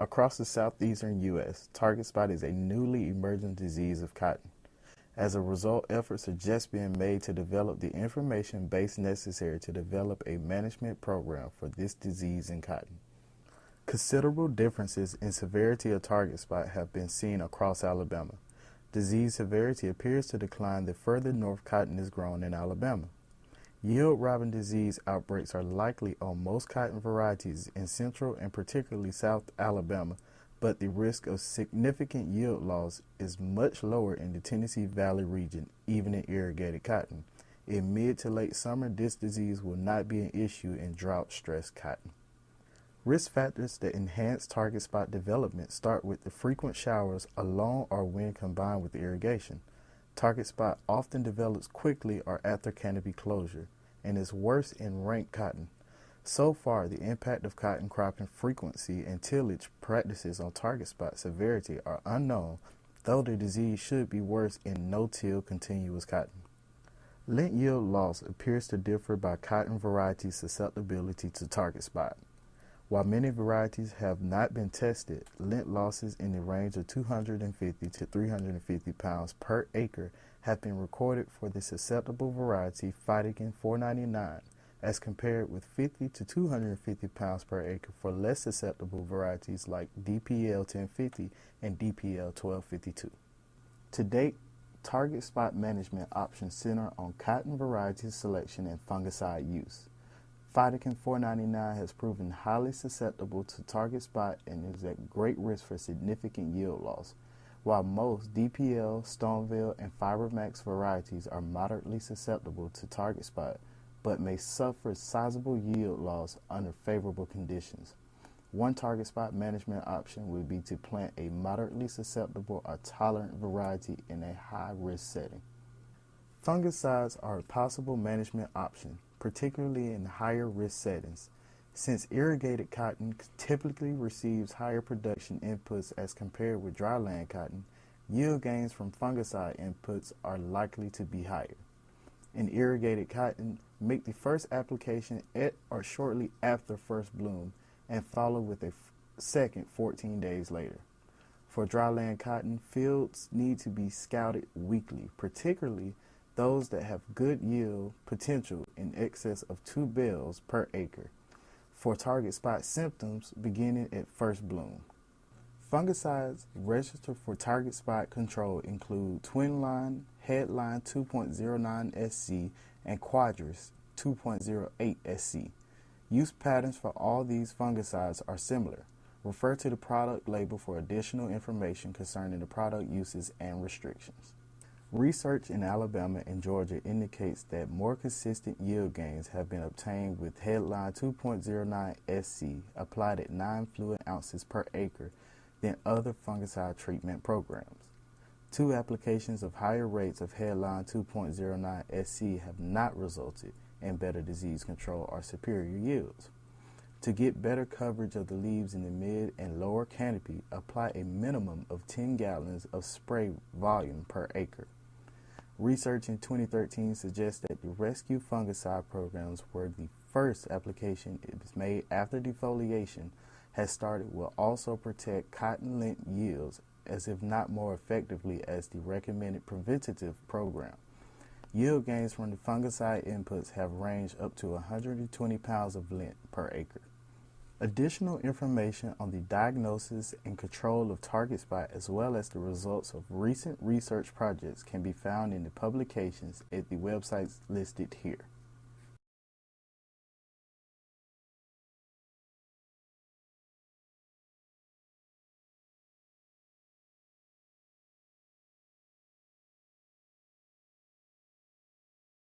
Across the southeastern U.S., target spot is a newly emerging disease of cotton. As a result, efforts are just being made to develop the information base necessary to develop a management program for this disease in cotton. Considerable differences in severity of target spot have been seen across Alabama. Disease severity appears to decline the further north cotton is grown in Alabama. Yield robbing disease outbreaks are likely on most cotton varieties in central and particularly south Alabama, but the risk of significant yield loss is much lower in the Tennessee Valley region, even in irrigated cotton. In mid to late summer, this disease will not be an issue in drought stressed cotton. Risk factors that enhance target spot development start with the frequent showers alone or when combined with irrigation. Target spot often develops quickly or after canopy closure and is worse in rank cotton. So far, the impact of cotton cropping frequency and tillage practices on target spot severity are unknown, though the disease should be worse in no-till continuous cotton. Lint yield loss appears to differ by cotton variety susceptibility to target spot. While many varieties have not been tested, lint losses in the range of 250 to 350 pounds per acre have been recorded for the susceptible variety PhytoGen 499 as compared with 50 to 250 pounds per acre for less susceptible varieties like DPL 1050 and DPL 1252. To date, target spot management options center on cotton variety selection and fungicide use. PhytoGen 499 has proven highly susceptible to target spot and is at great risk for significant yield loss, while most DPL, Stoneville, and FiberMax varieties are moderately susceptible to target spot but may suffer sizable yield loss under favorable conditions. One target spot management option would be to plant a moderately susceptible or tolerant variety in a high risk setting. Fungicides are a possible management option particularly in higher risk settings. Since irrigated cotton typically receives higher production inputs as compared with dryland cotton, yield gains from fungicide inputs are likely to be higher. In irrigated cotton, make the first application at or shortly after first bloom and follow with a second 14 days later. For dryland cotton, fields need to be scouted weekly, particularly those that have good yield potential in excess of two bales per acre for target spot symptoms beginning at first bloom. Fungicides registered for target spot control include Twinline, Headline 2.09 SC, and Quadris 2.08 SC. Use patterns for all these fungicides are similar. Refer to the product label for additional information concerning the product uses and restrictions. Research in Alabama and Georgia indicates that more consistent yield gains have been obtained with Headline 2.09 SC applied at 9 fluid ounces per acre than other fungicide treatment programs. Two applications of higher rates of Headline 2.09 SC have not resulted in better disease control or superior yields. To get better coverage of the leaves in the mid and lower canopy, apply a minimum of 10 gallons of spray volume per acre. Research in 2013 suggests that the rescue fungicide programs where the first application is made after defoliation has started will also protect cotton lint yields as if not more effectively as the recommended preventative program. Yield gains from the fungicide inputs have ranged up to 120 pounds of lint per acre. Additional information on the diagnosis and control of target spot as well as the results of recent research projects can be found in the publications at the websites listed here.